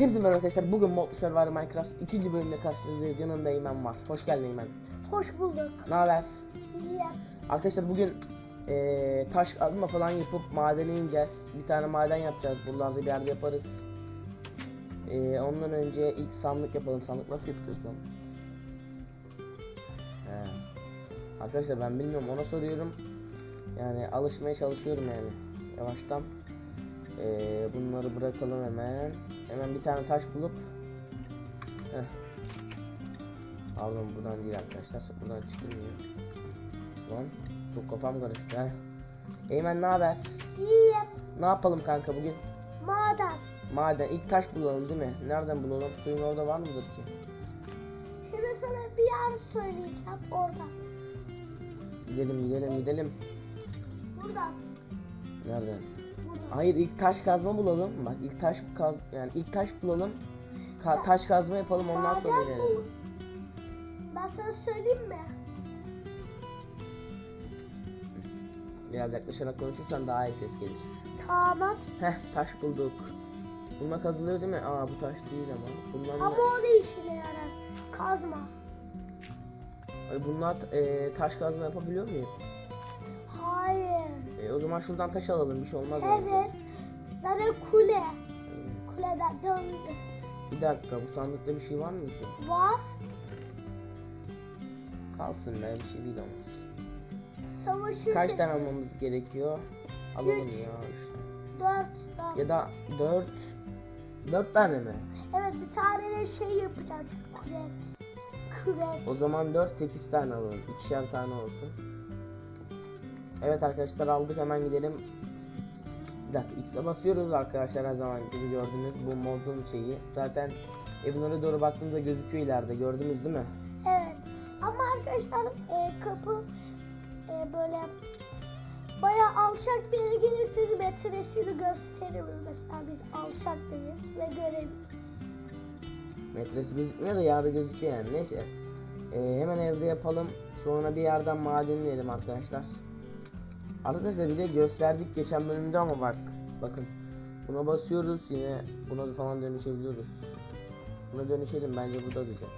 Hepsi merhaba arkadaşlar. Bugün Modlu Survivor Minecraft ikinci bölümde karşınızdayız. Yanında Eymen var. Hoş geldin Eymen. Hoş bulduk. Ne haber? İyi. Arkadaşlar bugün eee, taş kazma falan yapıp madene ineceğiz. Bir tane maden yapacağız. Buralarda bir yerde yaparız. Eee, ondan önce ilk sandık yapalım. Sandık nasıl yapıyoruz lan? He. Arkadaşlar ben bilmiyorum ona soruyorum. Yani alışmaya çalışıyorum yani. Yavaştan. Eee, bunları bırakalım hemen. Hemen bir tane taş bulup. Heh. Pardon buradan değil arkadaşlar. Buradan çıkılmıyor. Lan çok kafam karıştı ha. Eymen ne haber? İyi. Ne yapalım kanka bugün? Maden. Maden ilk taş bulalım değil mi? Nereden bulalım? Suyun orada var mıdır ki? Şimdi sana bir yer söyleyeceğim orada. Gidelim gidelim gidelim. Burada. Nereden? Hayır ilk taş kazma bulalım. Bak ilk taş kaz yani ilk taş bulalım. Ka- taş kazma yapalım ondan sonra inelim. bul. Ben sana söyleyeyim mi? Biraz yaklaşarak konuşursan daha iyi ses gelir. Tamam. Heh taş bulduk. Bununla kazılıyor değil mi? Aa bu taş değil ama. Bundan Ama o ne işine yarar? Kazma. Ay, bunlar e, taş kazma yapabiliyor muyuz? E, o zaman şuradan taş alalım bir şey olmaz. Evet. Zaten kule. Kuleden döndü. Bir dakika bu sandıkta bir şey var mı ki? Var. Kalsın be bir şey değil ama. Savaşı Kaç tane almamız gerekiyor? Alalım Üç. ya işte. Dört. dört. Ya da 4 4 tane mi? Evet bir tane de şey yapacağız. Kürek. Kürek. O zaman 4 8 tane alalım. İkişer tane olsun. Evet arkadaşlar aldık hemen gidelim. Bir dakika X'e basıyoruz arkadaşlar her zaman gibi gördünüz bu modun şeyi. Zaten evlere doğru baktığınızda gözüküyor ileride gördünüz değil mi? Evet. Ama arkadaşlar e, kapı e, böyle bayağı alçak bir yere gelirseniz metresini gösteriyoruz. Mesela biz alçaktayız ve görebiliriz. Metresi gözükmüyor da yarı gözüküyor yani. Neyse. Ee, hemen evde yapalım. Sonra bir yerden maden arkadaşlar. Arkadaşlar bir de gösterdik geçen bölümde ama bak. Bakın. Buna basıyoruz yine buna da falan dönüşebiliyoruz. Buna dönüşelim bence bu da güzel.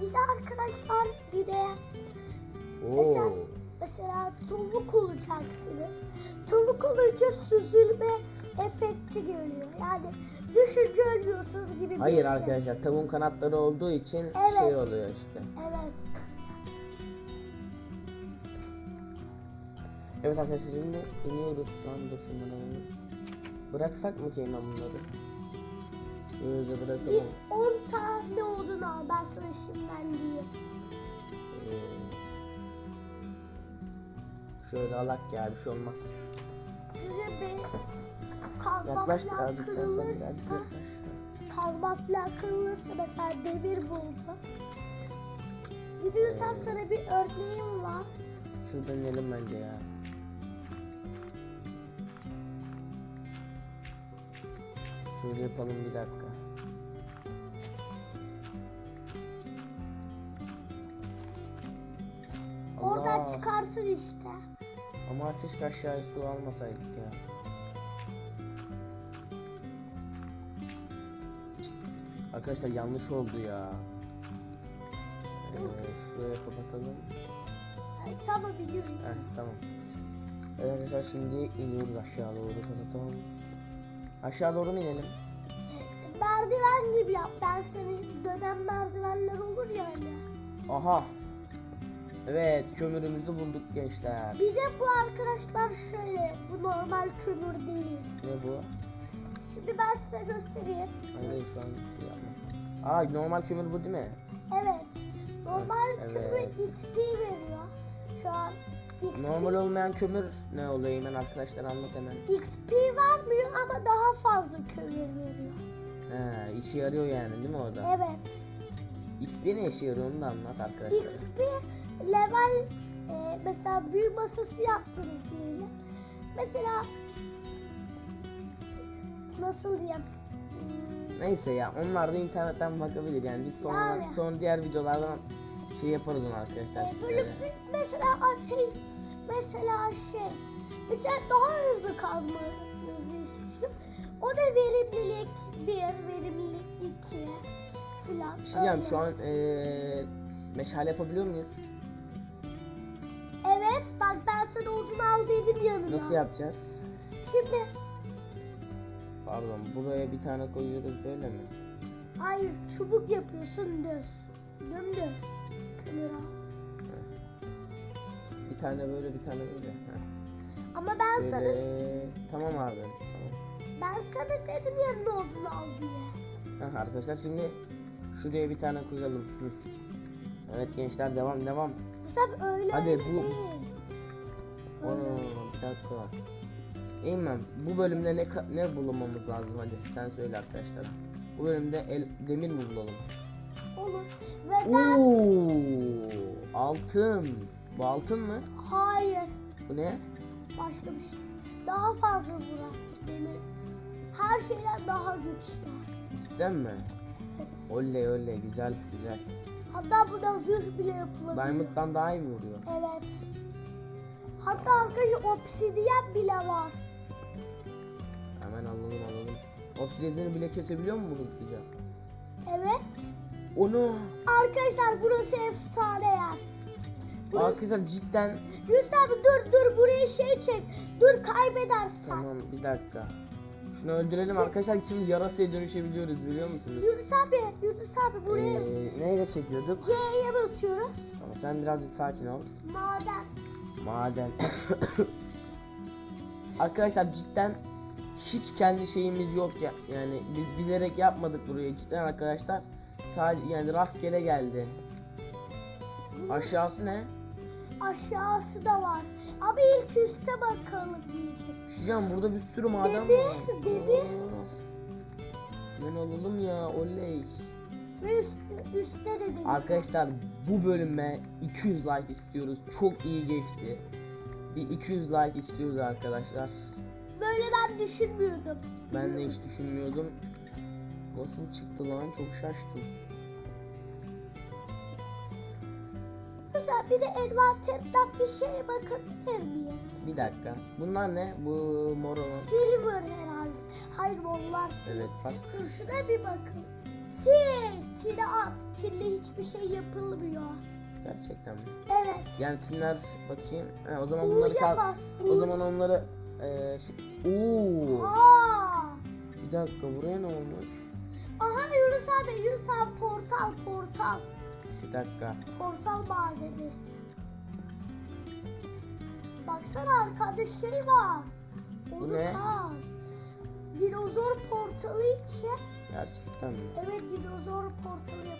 Bir de arkadaşlar bir de Mesela- Oo. mesela tavuk olacaksınız. Tavuk olunca süzülme efekti geliyor. Yani düşünce ölüyorsunuz gibi bir Hayır şey. arkadaşlar tavuğun kanatları olduğu için Evet. şey oluyor işte. Evet. Evet arkadaşlar şimdi iniyoruz. Lan dur şunları. Bıraksak mı hemen bunları? Şöyle Bir bırakalım. 10 tane odun al ben sana şimdiden diyeyim. Ee, şöyle alak ya bir şey olmaz. Şöyle bir kazma Yaklaş falan birazcık sen sen birazcık kırılırsa, yaklaş. kazma falan kırılırsa mesela demir buldu. Gidiyorsan Ee. sana bir örneğim var. Şuradan inelim bence ya. Şöyle yapalım bir dakika. Oradan Allah. çıkarsın işte. Ama keşke aşağıya su almasaydık ya. Arkadaşlar yanlış oldu ya. Ee, şuraya kapatalım. Yani tamam biliyorum. Heh, tamam. Evet arkadaşlar şimdi iniyoruz aşağı doğru kapatalım. Aşağı doğru mu inelim? Merdiven gibi yap. Ben seni dönen merdivenler olur ya hani. Aha. Evet kömürümüzü bulduk gençler. Bir de bu arkadaşlar şöyle. Bu normal kömür değil. Ne bu? Şimdi ben size göstereyim. Hayır şu an şey yapma. Aa normal kömür bu değil mi? Evet. Normal Evet. kömür XP veriyor. Şu an XP, Normal olmayan kömür ne oluyor hemen arkadaşlar anlat hemen. XP vermiyor ama daha fazla kömür veriyor. He işe yarıyor yani değil mi orada? Evet. XP ne işe yarıyor onu da anlat arkadaşlar. XP level e, mesela büyü masası yaptınız diyelim. Mesela nasıl diyeyim? Neyse ya onlar da internetten bakabilir yani biz sonra Yani. sonra diğer videolardan şey yaparız onu arkadaşlar e, bir- mesela ateş mesela şey mesela daha hızlı kazmanızı istiyor. O da verimlilik bir, verimlilik Şimdi yani Öyle. şu an eee meşale yapabiliyor muyuz? Evet bak ben sana odun al dedim yanına. Nasıl yapacağız? Şimdi Pardon buraya bir tane koyuyoruz böyle mi? hayır çubuk yapıyorsun düz. Dümdüz. Kömür al. Bir tane böyle bir tane böyle. Ama ben sana Şöyle... Tamam abi. Tamam. ben sana dedim yanına odun al diye. Arkadaşlar şimdi şuraya bir tane koyalım. Hı. Evet gençler devam devam. Bu sefer öyle Hadi öyle bu- değil. Onu bir dakika. Eymen bu bölümde ne ka- ne bulmamız lazım hadi sen söyle arkadaşlar. Bu bölümde el, demir mi bulalım? Olur. Ve ben Oo, altın. Bu altın mı? hayır Bu ne? başka bir şey. Daha fazla vuran demir. Her şeyden daha güçlü. Cidden mi? Oley oley güzel güzel. Hatta buna zırh bile yapılabiliyor. Diamond'dan daha iyi mi vuruyor? Evet. Hatta arkadaşlar obsidiyen bile var. Hemen alalım alalım. Obsidian'ı bile kesebiliyor mu bu hızlıca? Evet. Onu. Arkadaşlar burası efsane yer. Burası... Arkadaşlar cidden. Yunus abi dur dur buraya şey çek. Dur kaybedersen. Tamam bir dakika. Şunu öldürelim arkadaşlar şimdi yarasaya dönüşebiliyoruz biliyor musunuz? Yunus abi, Yunus abi buraya Ee, neyle çekiyorduk? C'ye basıyoruz. Tamam, sen birazcık sakin ol. Maden. Maden. Arkadaşlar cidden hiç kendi şeyimiz yok ya. Yani bi- bilerek yapmadık burayı cidden arkadaşlar. Sadece yani rastgele geldi. Aşağısı ne? Aşağısı da var. Abi ilk üste bakalım diyecek. Şuyan burada bir sürü maden Demir, var. Aa, Ben alalım ya oley. Ve üst, üstte de. Arkadaşlar bu bölüme 200 like istiyoruz. Çok iyi geçti. Bir 200 like istiyoruz arkadaşlar. Böyle ben düşünmüyordum. Ben de hiç düşünmüyordum. Nasıl çıktı lan çok şaştım. Güzel bir de envanterinden bir şeye bakabilir miyim? Bir dakika. Bunlar ne? Bu mor olan. Silver herhalde. Hayır onlar. Evet bak. Dur şuna bir bakın. Til. Tile at. Tille hiçbir şey yapılmıyor. Gerçekten mi? Evet. Yani tinler bakayım. Ha, o zaman bunları kal. O zaman onları eee şey... Oo! Aa. Bir dakika buraya ne olmuş? Aha Yunus abi Yunus abi portal portal. Dakika. Portal malzemesi. Baksana arkada şey var. Bu Onu ne? kaz. Dinozor portalı için. Gerçekten mi? Evet dinozor portalı yap.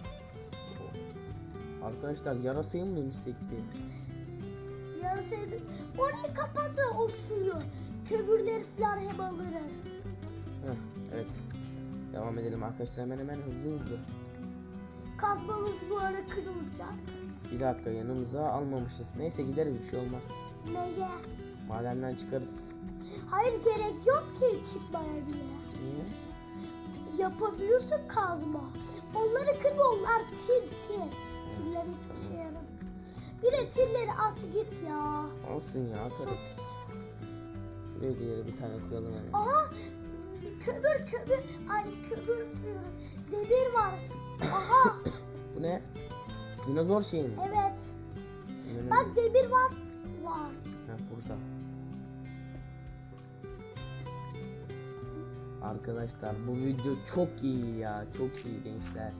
Arkadaşlar yarasayı mı dönüşsek bir? Yarısaydı. Orayı kapatın o suyu. Kömürleri falan hem alırız. Heh, evet. Devam edelim arkadaşlar hemen hemen hızlı hızlı. Kazmamız bu ara kırılacak. Bir dakika yanımıza almamışız. Neyse gideriz bir şey olmaz. Neye? Madenden çıkarız. Hayır gerek yok ki çıkmaya bile. Niye? Yapabiliyorsun kazma. Onları kırma onlar til til. Tiller hiçbir şey yaramıyor. Bir de tilleri at git ya. Olsun ya atarız. Şuraya diğeri bir tane koyalım hemen. Aha kömür kömür. Ay kömür. Demir var. Aha Bu ne? Dinozor şeyi mi? evet. Hemen Bak hemen. demir var. Var. Ha, burada. Arkadaşlar bu video çok iyi ya. Çok iyi gençler.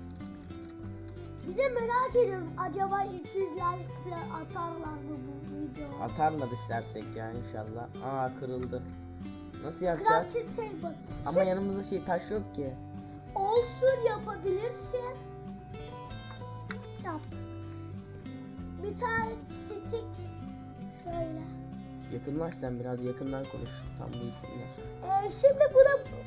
Bir de merak ediyorum acaba 200 like atarlar mı bu videoya? Atarlar istersek ya inşallah. Aa kırıldı. Nasıl table. Ama yanımızda şey taş yok ki. Olsun yapabilirsin. Yap. Bir tane stick. Şöyle. Yakınlaş sen biraz yakından konuş. Tam duysunlar. Ee, şimdi buna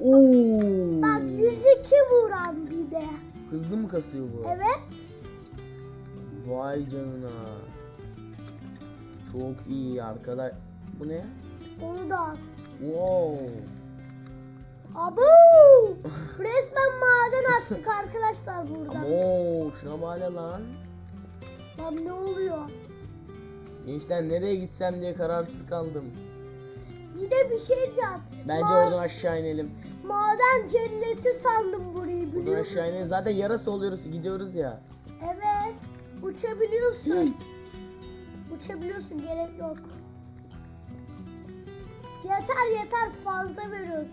Oo! bak 102 vuran bir de. Hızlı mı kasıyor bu? Evet. Vay canına. Çok iyi arkadaş. Bu ne? Onu da al. Wow. Abu! Resmen maden açtık arkadaşlar burada. Oo, şuna bak lan. Lan ne oluyor? Gençler nereye gitsem diye kararsız kaldım. Bir de bir şey diyeceğim. Bence Ma- oradan aşağı inelim. Maden cenneti sandım burayı Uçabiliyor Buradan musun? aşağı inelim. Zaten yarası oluyoruz gidiyoruz ya. Evet. Uçabiliyorsun. Uçabiliyorsun gerek yok. Yeter yeter fazla veriyoruz.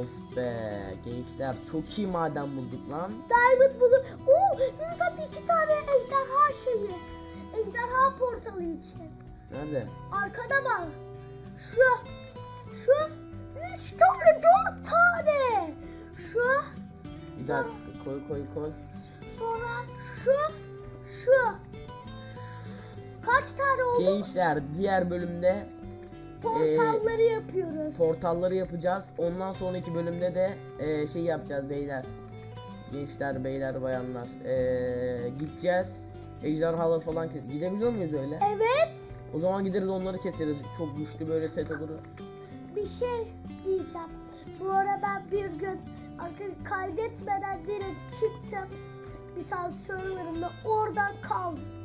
Of be gençler çok iyi maden bulduk lan. Diamond bunu. Oo, Yunus'a iki tane ejderha şeyi. Ejderha portalı için. Nerede? Arkada bak. Şu. Şu. Üç tane, dört tane. Şu. Bir dakika koy koy koy. Sonra şu. Şu. Kaç tane oldu? Gençler diğer bölümde Portalları yapıyoruz. portalları yapacağız. Ondan sonraki bölümde de e, şey yapacağız beyler. Gençler, beyler, bayanlar. E, gideceğiz. Ejderhalar falan kes. Gidebiliyor muyuz öyle? evet. O zaman gideriz onları keseriz. Çok güçlü böyle set olur. Bir şey diyeceğim. Bu ara ben bir gün kaydetmeden direkt çıktım. Bir tane serverımda oradan kaldım.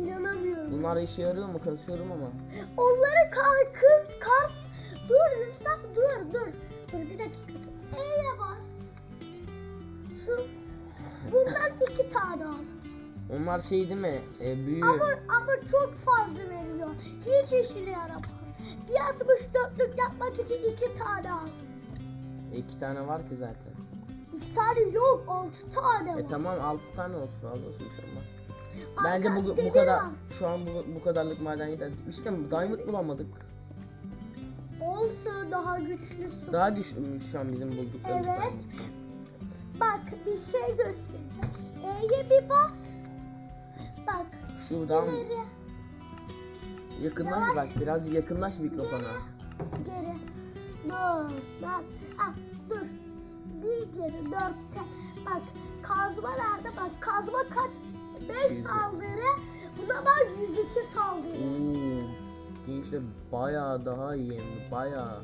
İnanamıyorum. Bunlar işe yarıyor mu? Kasıyorum ama. Onları kar kır kar. Dur lütfen dur dur. Dur bir dakika. E'ye bas. Şu bundan iki tane al. Onlar şey değil mi? E, büyü. Ama ama çok fazla veriliyor. Hiç işine yaramaz. Bir 64'lük yapmak için iki tane al. E, iki tane var ki zaten. İki tane yok, altı tane var. E tamam 6 tane olsun fazla olsun bir şey olmaz. Bence bu, bu kadar şu an bu, bu kadarlık maden yeter. İşte diamond bulamadık. Olsun daha güçlüsün. Daha güçlümüş şu an bizim bulduklarımız. Evet. Bak bir şey göstereceğim. E'ye bir bas. Bak. Şuradan ileri, yakınlaş Yavaş. bak biraz yakınlaş mikrofona. Geri. Dur. Bak. Ah, dur. Bir geri dörtte. Bak kazma nerede? Bak kazma kaç? Beş Yüzde. saldırı. Buna bak 102 saldırı. Oo. Gençler bayağı daha iyi bayağı.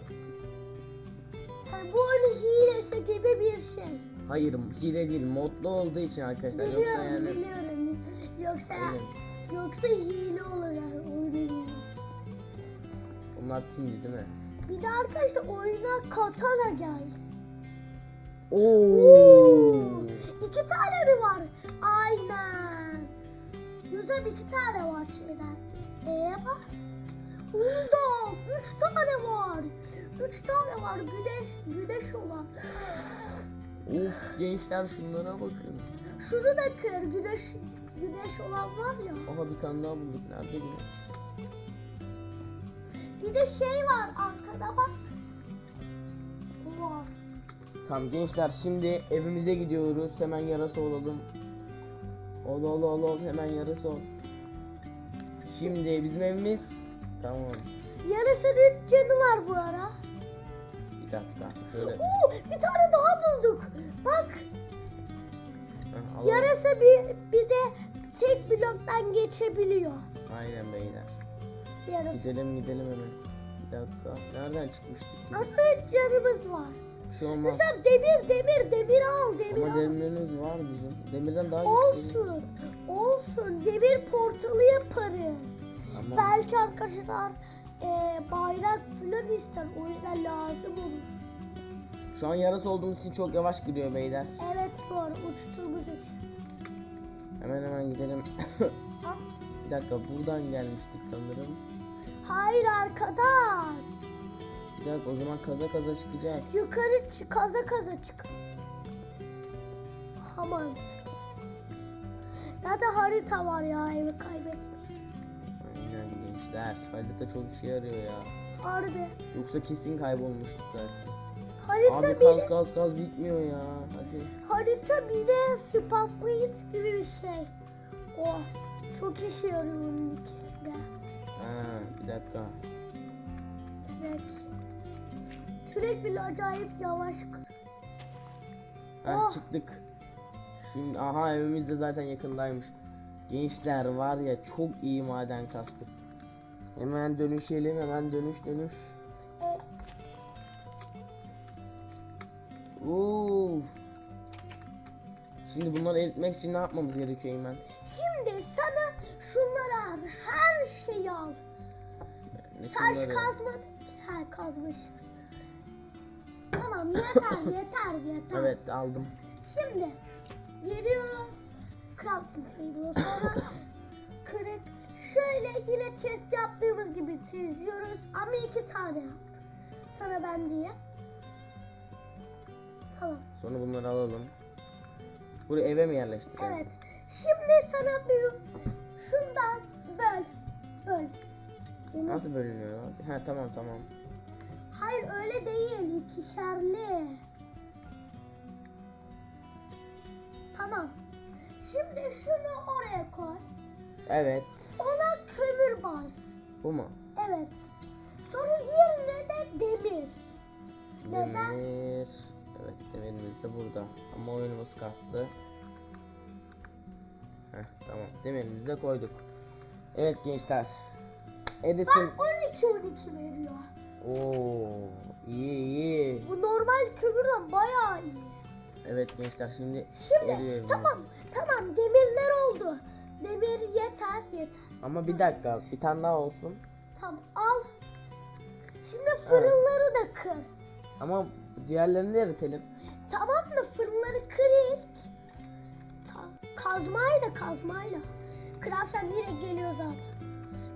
Yani bu oyun hilesi gibi bir şey. Hayır hile değil modlu olduğu için arkadaşlar yoksa Biliyorum, yani biliyorum. Yoksa Aynen. yoksa hile olur yani oyunun onlar tindi değil mi? Bir de arkadaşlar oyuna katana geldi. Oo. İki tane mi var? Aynen. Yüzem iki tane var şeyden. E'ye bas. Bunda üç tane var. Üç tane var güneş, güneş olan. Of gençler şunlara bakın. Şunu da kır güneş, güneş olan var ya. Aha bir tane daha bulduk. Nerede güneş? Bir de şey var arkada bak. Var. Tamam gençler şimdi evimize gidiyoruz. Hemen yarası olalım. Ol ol ol ol hemen yarası ol. Şimdi bizim evimiz tamam. Yarısının üç canı var bu ara. Bir dakika şöyle Oo, bir tane daha bulduk. Bak Heh, alalım. yarısı bir, bir de tek bloktan geçebiliyor. Aynen beyler. Yarısı. Gidelim gidelim hemen. Bir dakika. Nereden çıkmıştık? üç canımız var. Bir şey olmaz. Mesela demir demir demir al demir Ama al. demirlerimiz var bizim. Demirden daha güçlü. Olsun. Olsun. Demir portalı yaparız. Tamam. Belki arkadaşlar e, bayrak falan ister. O yüzden lazım olur. Şu an yarası olduğumuz için çok yavaş gidiyor beyler. Evet doğru uçtuğumuz için. Hemen hemen gidelim. Bir dakika buradan gelmiştik sanırım. Hayır arkadan. Dakika o zaman kaza kaza çıkacağız. Yukarı çık, kaza kaza çık. Aman. Zaten harita var ya evi kaybetmeyin. Aynen gençler. Harita çok işe yarıyor ya. Harbi. Yoksa kesin kaybolmuştuk zaten. Harita Abi bir kaz kaz kaz bitmiyor ya. Hadi. harita bir de spam point gibi bir şey. O çok işe yarıyor onun ikisi de. Ha, bir dakika. Kürek. Kürek bile acayip yavaş. Heh, Oh. çıktık. Şimdi aha evimiz de zaten yakındaymış. Gençler var ya çok iyi maden kastık. Hemen dönüşelim hemen dönüş dönüş. E, Oo. Şimdi bunları eritmek için ne yapmamız gerekiyor Eymen? şimdi sana şunları al. Her şeyi al. Ne Taş şunları? kazmadık ki. Ha kazmışız. Tamam yeter yeter yeter. Evet aldım. Şimdi geliyoruz crafting table'a sonra kırık şöyle yine chest yaptığımız gibi çiziyoruz ama iki tane yap. Sana ben diye. Tamam. Sonra bunları alalım. Buraya eve mi yerleştirelim? Evet. Şimdi sana bir şundan böl. Böl. Bunu- Nasıl bölünüyor? Ha tamam tamam. Hayır öyle değil. ikişerli. Tamam. Şimdi şunu oraya koy. Evet. Ona kömür bas. Bu mu? Evet. Sonra diğerine de demir. Neden? Demir. Evet demirimiz de burada. Ama oyunumuz kastı. Heh, tamam. Demirimizi de koyduk. Evet gençler. Edison. Bak 12 12 veriyor. Oo, iyi iyi. Bu normal kömürden bayağı iyi. Evet gençler şimdi, Şimdi tamam tamam demirler oldu. Demir yeter yeter. Ama bir dakika bir tane daha olsun. Tamam al. Şimdi fırınları da kır. Ama diğerlerini de eritelim. Tamam mı fırınları kır ilk. Kazmayla kazmayla. Kırarsan direkt geliyor zaten.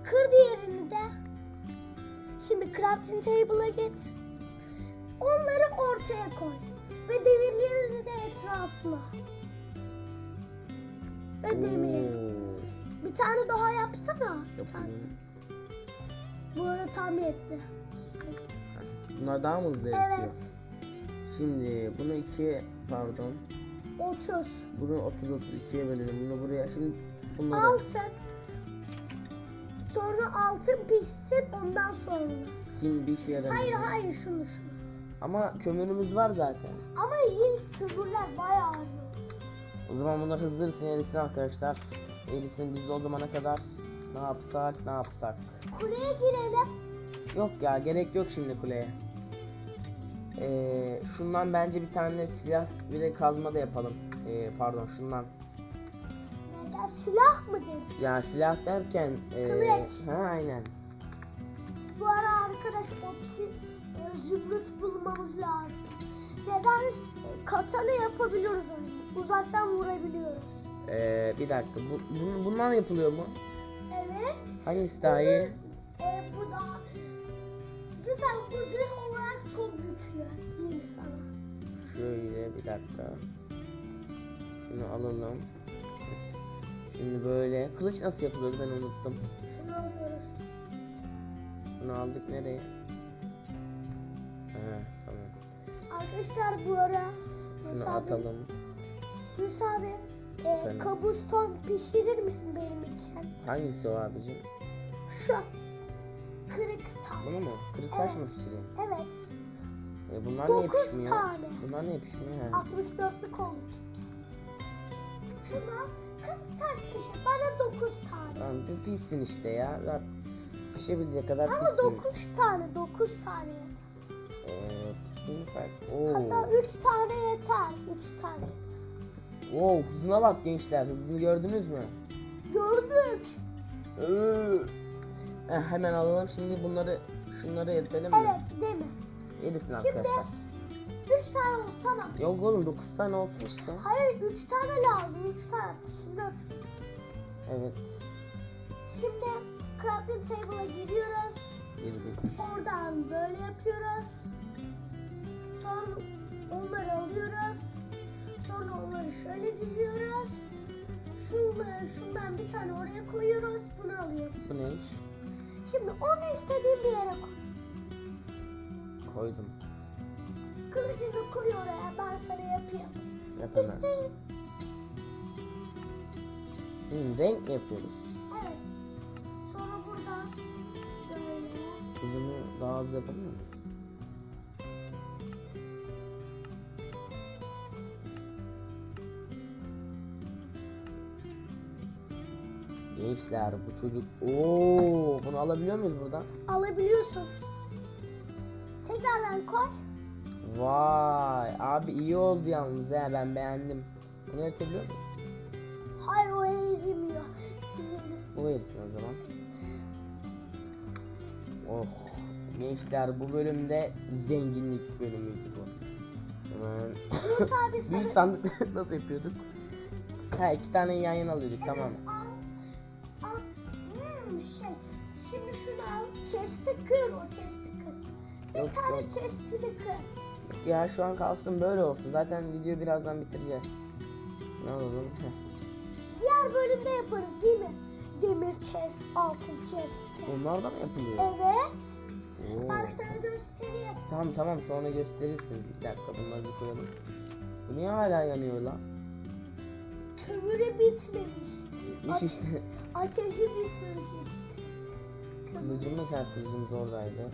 Kır diğerini de. Şimdi crafting table'a git. Onları ortaya koy. Ve demirlerini de etrafına. Ve demir. Bir tane daha yapsana. Bir tane. yapayım. Bu arada tam yetti. Bunlar daha mı hızlı? Evet. Şimdi bunu ikiye pardon. 30. Bunu 30 30 ikiye bölelim. Bunu buraya şimdi bunları Altın. Sonra altın pişsin ondan sonra. tim bir şey yaramıyor. Hayır hayır şunu şunu. Ama kömürümüz var zaten. Ama ilk kömürler bayağı iyi. O zaman bunlar hızlı erisin erisin arkadaşlar. Erisin biz de o zamana kadar ne yapsak ne yapsak. Kuleye girelim. Yok ya gerek yok şimdi kuleye. Ee, şundan bence bir tane silah bir de kazma da yapalım. Ee, pardon şundan. Silah mı dedi? Ya silah derken Kılıç. ha aynen. Bu ara arkadaş opsi e, zümrüt bulmamız lazım. Neden e, katana yapabiliyoruz onu. Uzaktan vurabiliyoruz. Ee, bir dakika bu, bu, bundan yapılıyor mu? Evet. Hangisi daha iyi? E, bu da güzel bu zırh olarak çok güçlü. Diyeyim sana. Şöyle bir dakika. Şunu alalım. Şimdi böyle. Kılıç nasıl yapılıyordu ben unuttum. Şunu alıyoruz. Bunu aldık nereye? Ha, tamam. Arkadaşlar bu ara Şunu Musa atalım. Musa abi e, Efendim? kabuston pişirir misin benim için? Hangisi o abicim? Şu kırık taş. Bunu mu? Kırık taş mı pişireyim? Evet. E bunlar niye 9 pişmiyor? tane. Bunlar niye pişmiyor? Ha. 64'lük oldu. Şuna taş pişir. Bana 9 tane. Tamam bir pişsin işte ya. Zaten pişebilecek kadar Ama pişsin. 9 tane 9 tane yeter. Ee, pişsin fark. Oo. Hatta 3 tane yeter. 3 tane. Wow, hızına bak gençler. Hızını gördünüz mü? Gördük. Ee. Eh, hemen alalım şimdi bunları şunları eritelim mi? Evet değil mi? Erisin Şimdi- arkadaşlar. 3 tane oldu tamam. Yok oğlum 9 tane olsun işte. Hayır 3 tane lazım. 3 tane. Şimdi. Evet. Şimdi crafting table'a giriyoruz. Girdik. Oradan böyle yapıyoruz. Sonra onları alıyoruz. Sonra onları şöyle diziyoruz. Şunları şundan bir tane oraya koyuyoruz. Bunu alıyoruz. Bu ne iş? Şimdi onu istediğin bir yere koy. Koydum. Kılıcını koy oraya. Ben sana yapayım. Yap hemen. İsteyin. Hmm, renk mi yapıyoruz? Evet. Sonra burada böyle. Hızını daha hızlı yapabilir miyiz? Gençler bu çocuk Oo, bunu alabiliyor muyuz buradan? Alabiliyorsun. Vay abi iyi oldu yalnız he ben beğendim. Bunu yapabiliyor muyuz? Hayır o eğilmiyor. Bu verirsin o zaman. Oh gençler bu bölümde zenginlik bölümüydü bu. Hemen. Büyük sandık nasıl yapıyorduk? Ha iki tane yan yana alıyorduk tamam. Evet, al. Al. Hmm, şey. Şimdi şunu al. Chest'i kır o chest'i kır. Bir Yok, tane yok. chest'ini kır. Ya şu an kalsın böyle olsun. Zaten videoyu birazdan bitireceğiz. Ne alalım? Diğer bölümde yaparız değil mi? Demir chest, altın chest. Onlar da mı yapılıyor? Evet. Oo. Bak sana göstereyim. Tamam tamam sonra gösterirsin. Bir dakika bunları bir koyalım. Bu niye hala yanıyor lan? Kömürü bitmemiş. Bitmiş işte. Ateşi bitmemiş işte. Kılıcımız her kılıcımız oradaydı.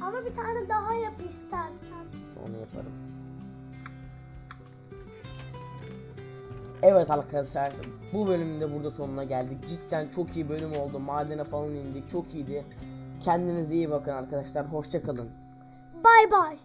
Ama bir tane daha yap istersen. Onu yaparım. Evet arkadaşlar bu bölümün de burada sonuna geldik. Cidden çok iyi bölüm oldu. Madene falan indik. Çok iyiydi. Kendinize iyi bakın arkadaşlar. Hoşça kalın. Bay bay.